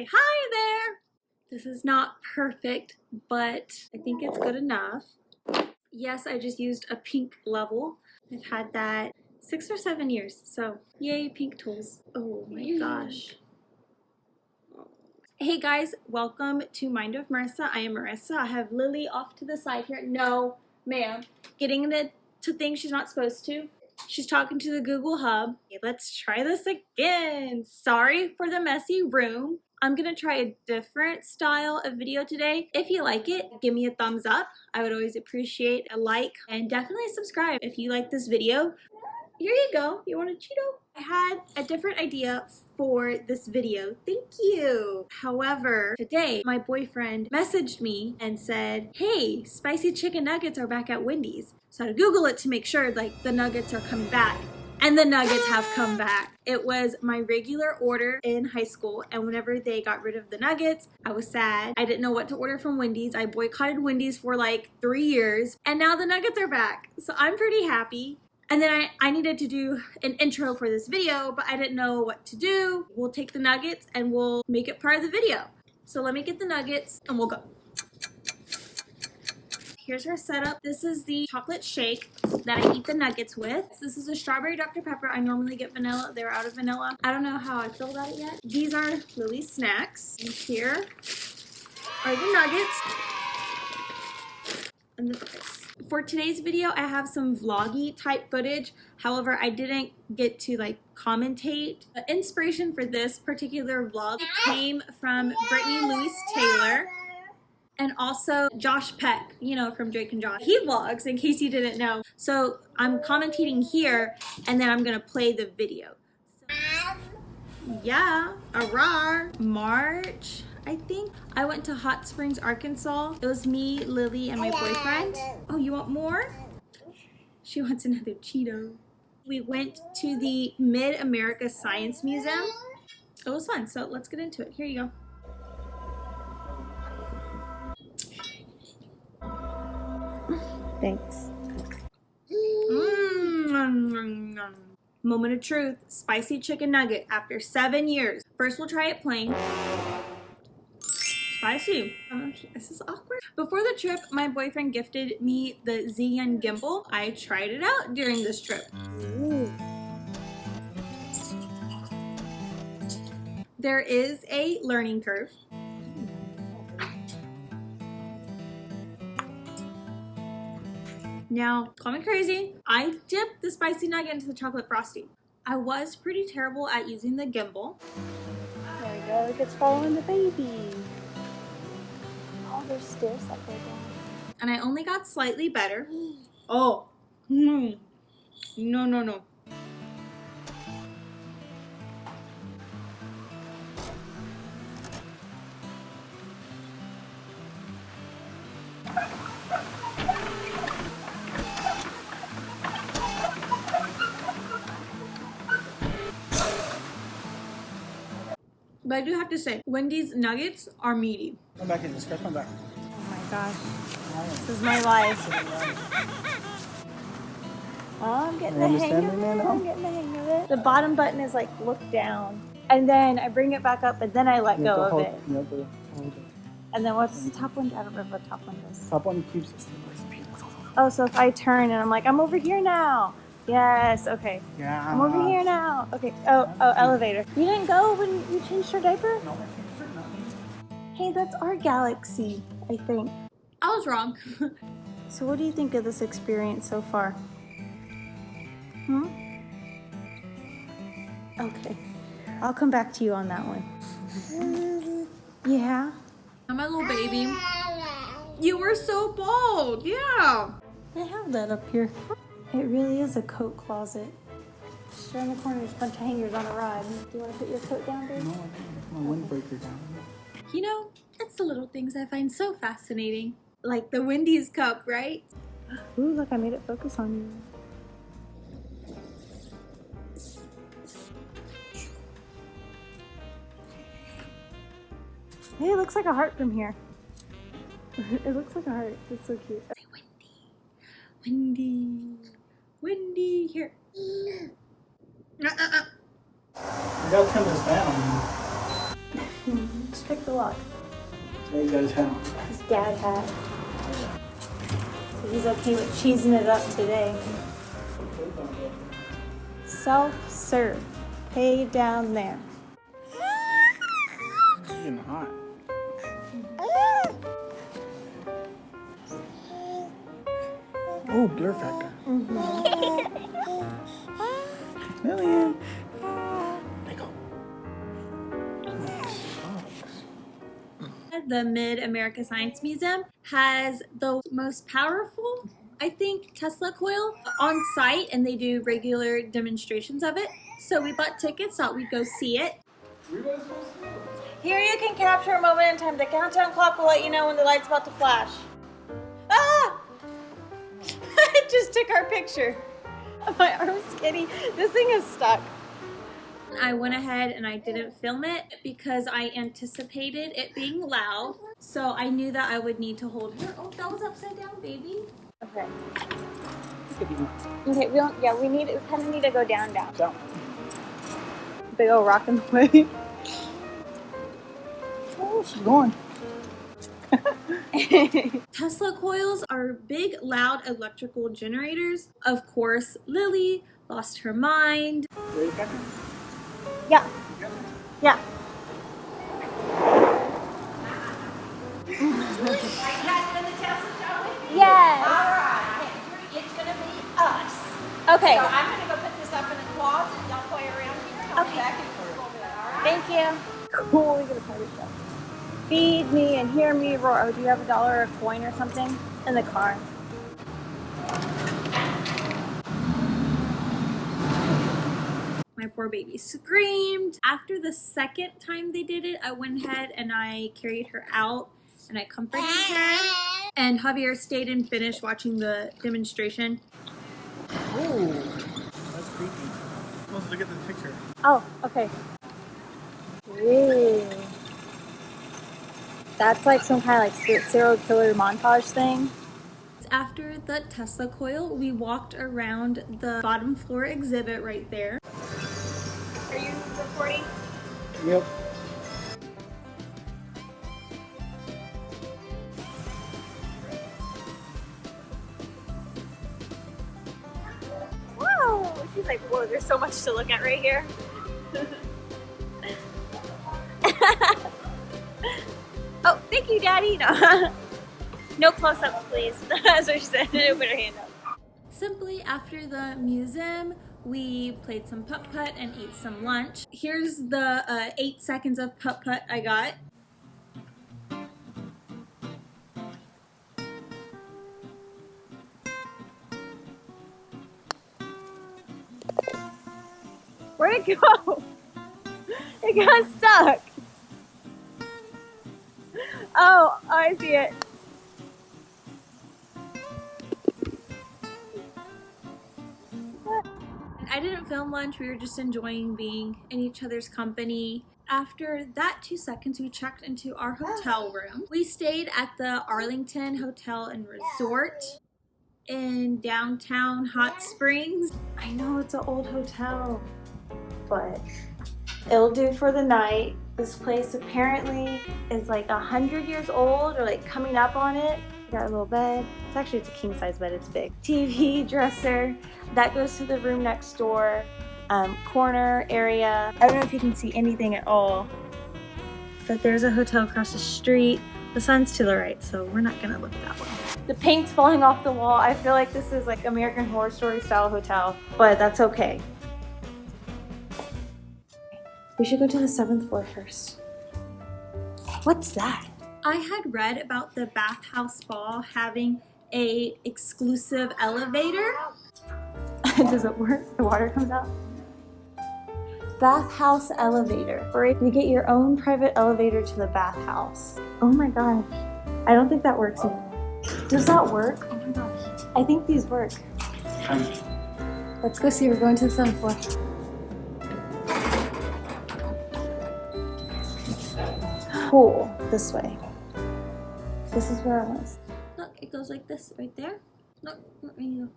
say hi there. This is not perfect, but I think it's good enough. Yes, I just used a pink level. I've had that six or seven years, so yay, pink tools. Oh my gosh. Oh. Hey guys, welcome to Mind of Marissa. I am Marissa. I have Lily off to the side here. No, ma'am. Getting into to things she's not supposed to. She's talking to the Google Hub. Okay, let's try this again. Sorry for the messy room. I'm gonna try a different style of video today. If you like it, give me a thumbs up. I would always appreciate a like and definitely subscribe if you like this video. Here you go. You want a Cheeto? I had a different idea for this video. Thank you. However, today my boyfriend messaged me and said, hey, spicy chicken nuggets are back at Wendy's. So I had to Google it to make sure like the nuggets are coming back. And the nuggets have come back. It was my regular order in high school, and whenever they got rid of the nuggets, I was sad. I didn't know what to order from Wendy's. I boycotted Wendy's for like three years, and now the nuggets are back. So I'm pretty happy. And then I, I needed to do an intro for this video, but I didn't know what to do. We'll take the nuggets and we'll make it part of the video. So let me get the nuggets and we'll go. Here's our setup. This is the chocolate shake that I eat the nuggets with. This is a strawberry Dr. Pepper. I normally get vanilla. They're out of vanilla. I don't know how I feel about it yet. These are Lily's snacks. And here are the nuggets. And the for today's video, I have some vloggy type footage. However, I didn't get to like commentate. The inspiration for this particular vlog came from Brittani Louise Taylor and also Josh Peck, you know, from Drake and Josh. He vlogs, in case you didn't know. So I'm commentating here, and then I'm gonna play the video. So, yeah, a March I think. I went to Hot Springs, Arkansas. It was me, Lily, and my boyfriend. Oh, you want more? She wants another Cheeto. We went to the Mid-America Science Museum. It was fun, so let's get into it. Here you go. Thanks. Mm. Moment of truth, spicy chicken nugget after seven years. First we'll try it plain. Spicy. Oh, this is awkward. Before the trip, my boyfriend gifted me the Zhiyun gimbal. I tried it out during this trip. Ooh. There is a learning curve. Now, call me crazy, I dipped the spicy nugget into the chocolate frosting. I was pretty terrible at using the gimbal. There we go, it's following the baby Oh, there's stairs that go down. And I only got slightly better. oh, no, no, no, no. But I do have to say, Wendy's nuggets are meaty. Come back in, just come back. Oh my gosh. This is my life. Oh, I'm getting the hang of it. I'm getting the hang of it. The bottom button is like look down. And then I bring it back up and then I let go of hold, it. And then what's the top one? I don't remember what top one is. Top one keeps Oh, so if I turn and I'm like, I'm over here now. Yes, okay. Yeah. I'm over here now. Okay. Oh, oh, elevator. You didn't go when you changed your diaper? No, Hey, that's our galaxy, I think. I was wrong. so what do you think of this experience so far? Hmm? Okay. I'll come back to you on that one. yeah? My little baby. You were so bold. Yeah. I have that up here. It really is a coat closet. Just around the corner, there's a bunch of hangers on a rod. Do you want to put your coat down, babe? No, I think my windbreaker down. You know, it's the little things I find so fascinating. Like the Wendy's cup, right? Ooh, look, I made it focus on you. Hey, it looks like a heart from here. it looks like a heart. It's so cute. Say Wendy. Wendy. Wendy, here. Uh, uh, uh. You gotta turn this down. Pick the lock. There you guys have. His dad hat. So he's okay with cheesing it up today. Self-serve. Pay down there. It's getting hot. Oh, blur factor. Million. The Mid America Science Museum has the most powerful, I think, Tesla coil on site, and they do regular demonstrations of it. So we bought tickets, thought we'd go see it. Here you can capture a moment in time. The countdown clock will let you know when the light's about to flash. Ah! I just took our picture. My arm's skinny. This thing is stuck. I went ahead and I didn't film it because I anticipated it being loud. So I knew that I would need to hold her. Oh, that was upside down, baby. Okay. Okay, we don't, yeah, we need, we kind of need to go down, down. down. Big old rock in the way. Oh, she's going. Tesla coils are big, loud electrical generators. Of course, Lily lost her mind. Yeah, yeah. Yes. Alright, it's gonna be us. Okay. So I'm gonna go put this up in the closet, y'all play around here, and I'll be Okay. back in a little bit, alright? Thank you. Cool, we get a party show. Feed me and hear me roar. Oh, do you have a dollar or a coin or something in the car? My poor baby screamed. After the second time they did it, I went ahead and I carried her out and I comforted her. And Javier stayed and finished watching the demonstration. Oh, that's creepy. Let's look at the picture. Oh, okay. Ooh. That's like some kind of like ser- serial killer montage thing. After the Tesla coil, we walked around the bottom floor exhibit right there. Are you recording? Yep. Whoa! She's like, whoa, there's so much to look at right here. oh, thank you, Daddy. No, no close-ups, please. That's what she said. Put her hand up. Simply after the museum, we played some putt putt and ate some lunch. Here's the uh, eight seconds of putt putt I got. Where'd it go? It got stuck. Oh, I see it. Lunch. We were just enjoying being in each other's company. After that two seconds, we checked into our ah. hotel room. We stayed at the Arlington Hotel and Resort in downtown Hot Springs. I know it's an old hotel, but it'll do for the night. This place apparently is like a hundred years old or like coming up on it. Got a little bed. It's actually it's a king size bed. It's big. TV, dresser. That goes to the room next door. Um, corner area. I don't know if you can see anything at all, but there's a hotel across the street. The sun's to the right, so we're not gonna look that way. The paint's falling off the wall. I feel like this is like American Horror Story style hotel, but that's okay. We should go to the seventh floor first. What's that? I had read about the bathhouse ball having a exclusive elevator. Does it work? The water comes out? Bathhouse elevator, where you get your own private elevator to the bathhouse. Oh my gosh. I don't think that works anymore. Does that work? Oh my gosh. I think these work. Let's go see. We're going to the seventh floor. Cool. This way. This is where I was. Look, it goes like this right there. Look, let me go.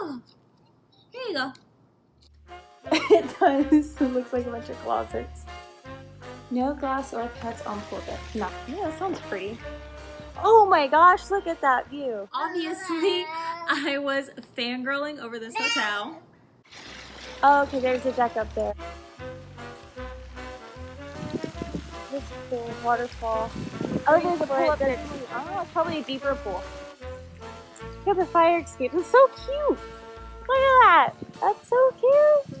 Oh, here you go. it does. It looks like a bunch of closets. No glass or pets on pool deck. No. Yeah, that sounds pretty. Oh my gosh, look at that view. Obviously, I was fangirling over this hotel. Oh, okay, there's a deck up there. This pool, waterfall. Oh, there's a pool up there too. Oh, it's probably a deeper pool. Look at the fire escape. It's so cute. Look at that. That's so cute.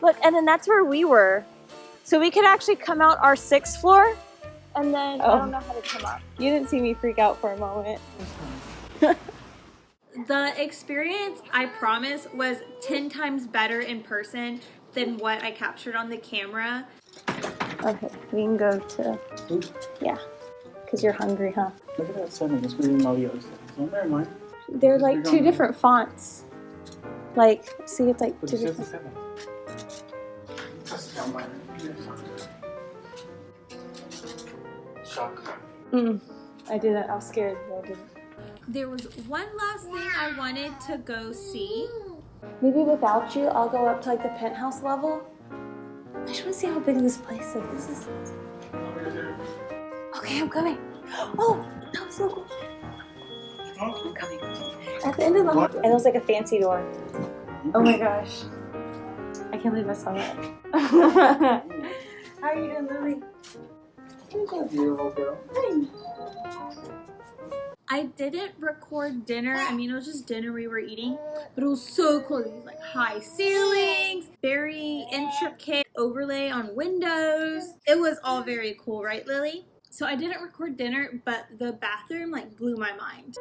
Look, and then that's where we were. So we could actually come out our sixth floor and then I Oh. don't know how to come up. You didn't see me freak out for a moment. the experience, I promise, was 10 times better in person than what I captured on the camera. Okay, we can go to, Oop, yeah, because you're hungry, huh? Look at that setting. It's reading all the other settings. Oh, never mind. They're like two different fonts. Like, see, it's like What two is this different. Setting? That's down mine. Shock. Mm, I didn't. I was scared. but I didn't. There was one last thing I wanted to go see. Maybe without you, I'll go up to like the penthouse level. I just want to see how big this place is. This is. Okay, I'm coming. Oh, that was so cool. I'm coming. At the end of the hall, and it was like a fancy door. Oh my gosh. I can't believe I saw that. How are you doing, Lily? Beautiful girl. I didn't record dinner. I mean, it was just dinner we were eating, but it was so cool. It was like high ceilings, very intricate overlay on windows. It was all very cool, right, Lily? So I didn't record dinner, but the bathroom like blew my mind.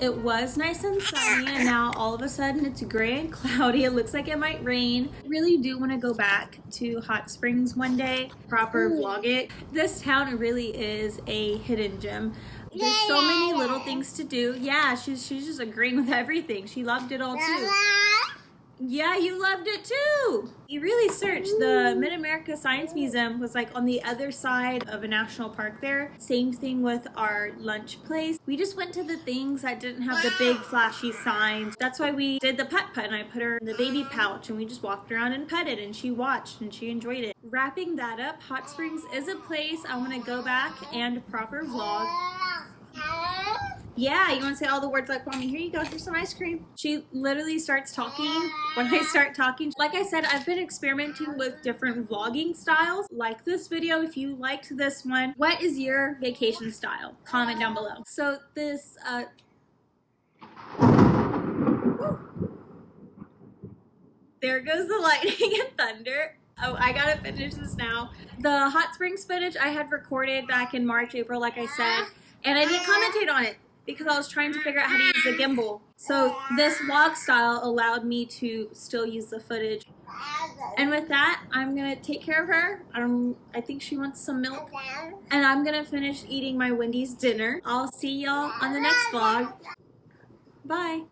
It was nice and sunny, and now all of a sudden it's gray and cloudy. It looks like it might rain. Really do want to go back to Hot Springs one day, proper vlog it. This town really is a hidden gem. There's so many little things to do. Yeah, she's she's just agreeing with everything. She loved it all too. Yeah, you loved it too. You really searched. The Mid America Science Museum was like on the other side of a national park there. Same thing with our lunch place. We just went to the things that didn't have the big flashy signs. That's why we did the pet pet and I put her in the baby pouch and we just walked around and petted and she watched and she enjoyed it. Wrapping that up, Hot Springs is a place I want to go back and proper vlog. Yeah, you want to say all the words like mommy? Here you go. Here's some ice cream. She literally starts talking when I start talking. Like I said, I've been experimenting with different vlogging styles. Like this video if you liked this one. What is your vacation style? Comment down below. So this, uh, there goes the lightning and thunder. Oh, I gotta finish this now. The hot springs footage I had recorded back in March, April, like I said, and I didn't commentate on it because I was trying to figure out how to use the gimbal. So this vlog style allowed me to still use the footage. And with that, I'm gonna take care of her. Um, I think she wants some milk. And I'm gonna finish eating my Wendy's dinner. I'll see y'all on the next vlog. Bye.